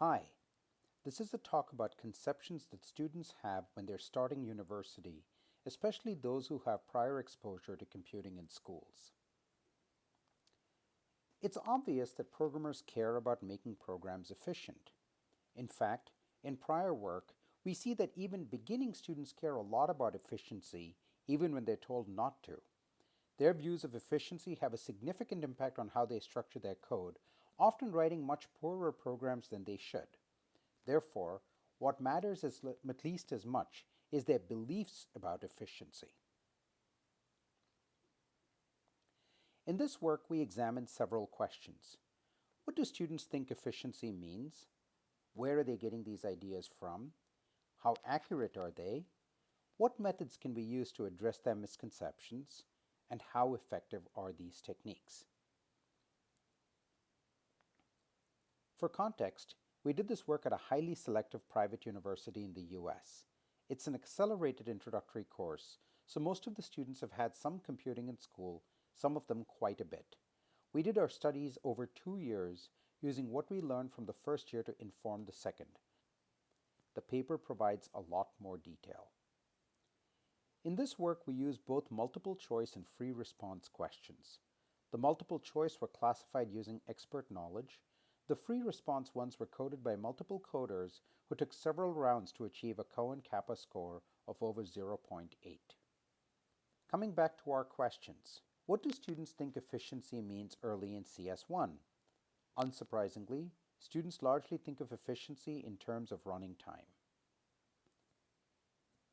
Hi, this is a talk about conceptions that students have when they're starting university, especially those who have prior exposure to computing in schools. It's obvious that programmers care about making programs efficient. In fact, in prior work, we see that even beginning students care a lot about efficiency, even when they're told not to. Their views of efficiency have a significant impact on how they structure their code, often writing much poorer programs than they should. Therefore, what matters as at least as much is their beliefs about efficiency. In this work, we examined several questions. What do students think efficiency means? Where are they getting these ideas from? How accurate are they? What methods can we use to address their misconceptions? And how effective are these techniques? For context, we did this work at a highly selective private university in the US. It's an accelerated introductory course, so most of the students have had some computing in school, some of them quite a bit. We did our studies over two years using what we learned from the first year to inform the second. The paper provides a lot more detail. In this work, we used both multiple choice and free response questions. The multiple choice were classified using expert knowledge. The free response ones were coded by multiple coders who took several rounds to achieve a Cohen-Kappa score of over 0.8. Coming back to our questions, what do students think efficiency means early in CS1? Unsurprisingly, students largely think of efficiency in terms of running time.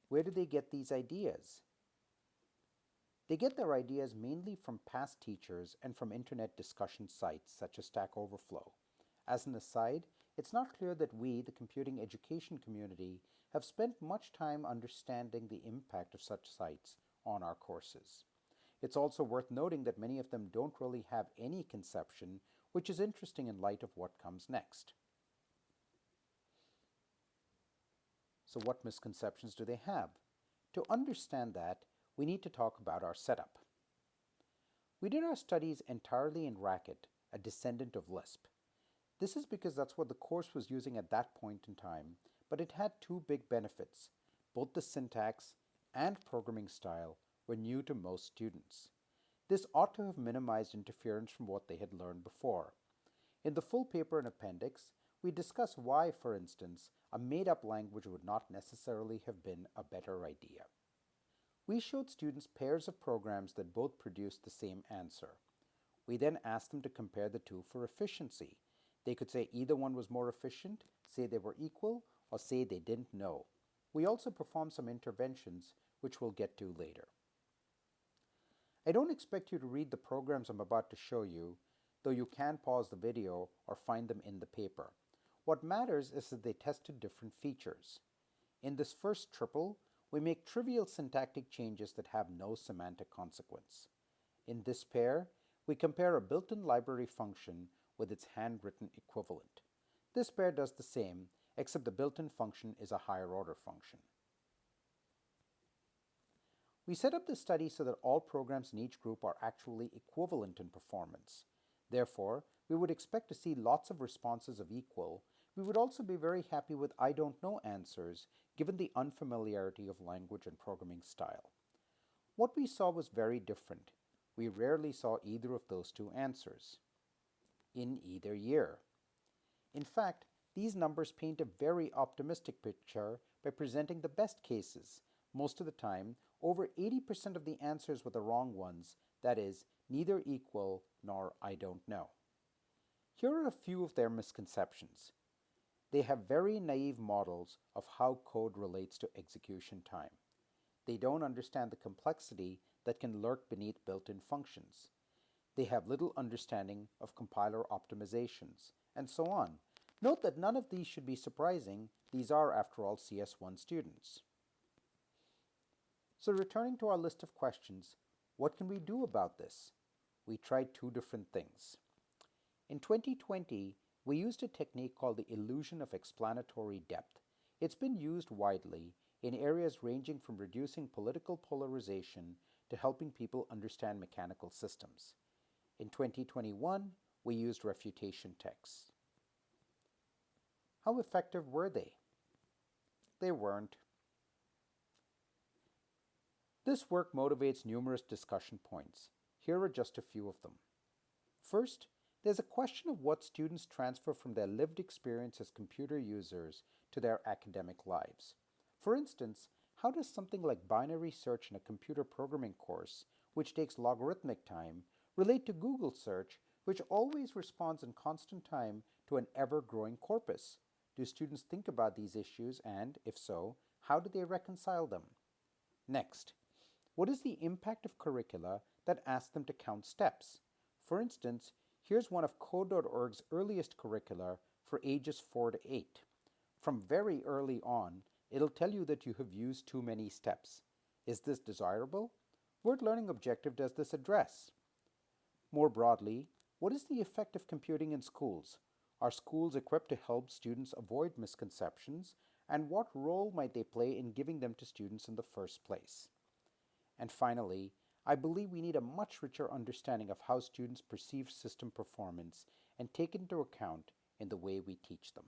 Where do they get these ideas? They get their ideas mainly from past teachers and from internet discussion sites such as Stack Overflow. As an aside, it's not clear that we, the computing education community, have spent much time understanding the impact of such sites on our courses. It's also worth noting that many of them don't really have any conception which is interesting in light of what comes next. So what misconceptions do they have? To understand that, we need to talk about our setup. We did our studies entirely in Racket, a descendant of Lisp. This is because that's what the course was using at that point in time, but it had two big benefits. Both the syntax and programming style were new to most students. This ought to have minimized interference from what they had learned before. In the full paper and appendix, we discuss why, for instance, a made-up language would not necessarily have been a better idea. We showed students pairs of programs that both produced the same answer. We then asked them to compare the two for efficiency. They could say either one was more efficient, say they were equal, or say they didn't know. We also performed some interventions, which we'll get to later. I don't expect you to read the programs I'm about to show you, though you can pause the video or find them in the paper. What matters is that they tested different features. In this first triple, we make trivial syntactic changes that have no semantic consequence. In this pair, we compare a built-in library function with its handwritten equivalent. This pair does the same, except the built-in function is a higher order function. We set up the study so that all programs in each group are actually equivalent in performance. Therefore, we would expect to see lots of responses of equal. We would also be very happy with I don't know answers, given the unfamiliarity of language and programming style. What we saw was very different. We rarely saw either of those two answers in either year. In fact, these numbers paint a very optimistic picture by presenting the best cases. Most of the time, over 80% of the answers were the wrong ones, that is, neither equal nor I don't know. Here are a few of their misconceptions. They have very naive models of how code relates to execution time. They don't understand the complexity that can lurk beneath built-in functions. They have little understanding of compiler optimizations, and so on. Note that none of these should be surprising. These are, after all, CS1 students. So returning to our list of questions, what can we do about this? We tried two different things. In 2020, we used a technique called the illusion of explanatory depth. It's been used widely in areas ranging from reducing political polarization to helping people understand mechanical systems. In 2021, we used refutation texts. How effective were they? They weren't. This work motivates numerous discussion points. Here are just a few of them. First, there's a question of what students transfer from their lived experience as computer users to their academic lives. For instance, how does something like binary search in a computer programming course, which takes logarithmic time, relate to Google search, which always responds in constant time to an ever growing corpus? Do students think about these issues and, if so, how do they reconcile them? Next, what is the impact of curricula that ask them to count steps? For instance, here's one of Code.org's earliest curricula for ages 4 to 8. From very early on, it'll tell you that you have used too many steps. Is this desirable? What learning objective does this address? More broadly, what is the effect of computing in schools? Are schools equipped to help students avoid misconceptions? And what role might they play in giving them to students in the first place? And finally, I believe we need a much richer understanding of how students perceive system performance and take into account in the way we teach them.